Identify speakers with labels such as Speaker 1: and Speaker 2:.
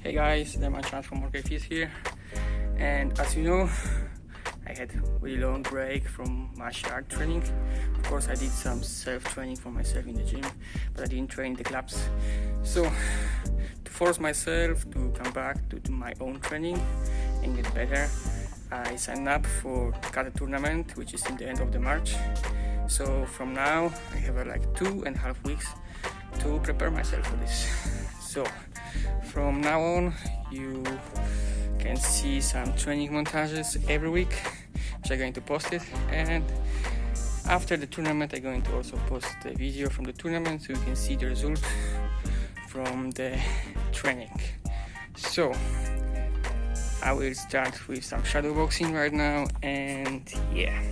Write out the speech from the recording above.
Speaker 1: Hey guys, my Chance from Morgan here. And as you know I had a really long break from martial art training. Of course I did some self-training for myself in the gym but I didn't train the clubs. So to force myself to come back to do my own training and get better I signed up for Kata tournament which is in the end of the March. So from now I have uh, like two and a half weeks to prepare myself for this. So from now on you can see some training montages every week which I'm going to post it. And after the tournament I'm going to also post a video from the tournament so you can see the result from the training. So I will start with some shadow boxing right now and yeah